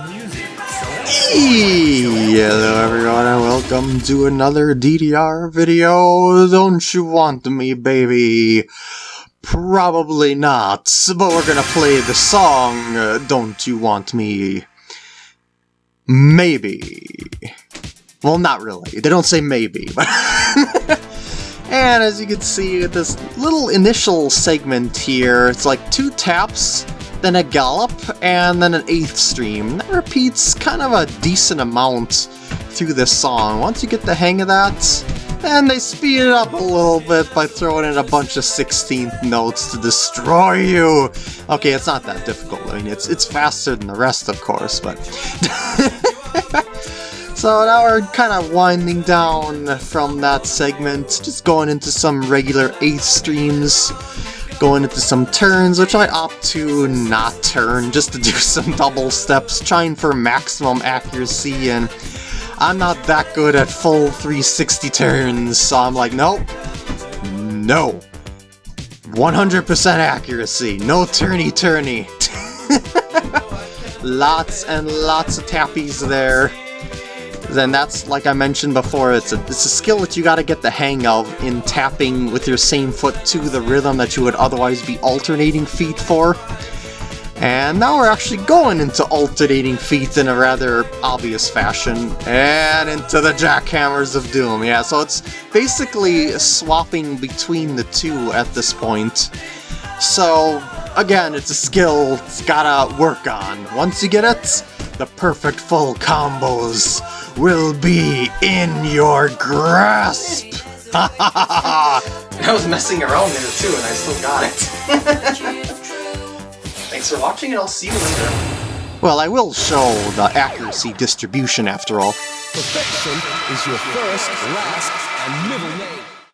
Hello everyone and welcome to another DDR video. Don't you want me, baby? Probably not, but we're gonna play the song Don't You Want Me? Maybe. Well, not really. They don't say maybe, but... and as you can see, this little initial segment here, it's like two taps, then a gallop, and then an eighth stream. That repeats kind of a decent amount through this song. Once you get the hang of that, then they speed it up a little bit by throwing in a bunch of 16th notes to destroy you. Okay, it's not that difficult. I mean, it's it's faster than the rest, of course, but... So now we're kind of winding down from that segment, just going into some regular 8th streams, going into some turns, which I opt to not turn, just to do some double steps, trying for maximum accuracy, and I'm not that good at full 360 turns, so I'm like, nope, no. 100% accuracy, no turny-turny. lots and lots of tappies there then that's, like I mentioned before, it's a, it's a skill that you gotta get the hang of in tapping with your same foot to the rhythm that you would otherwise be alternating feet for. And now we're actually going into alternating feet in a rather obvious fashion, and into the Jackhammers of Doom. Yeah, so it's basically swapping between the two at this point. So, again, it's a skill it's gotta work on. Once you get it, the perfect full combos will be in your grasp! I was messing around there too and I still got it. Thanks for watching and I'll see you later. Well, I will show the accuracy distribution after all. Perfection is your first, last, and middle name.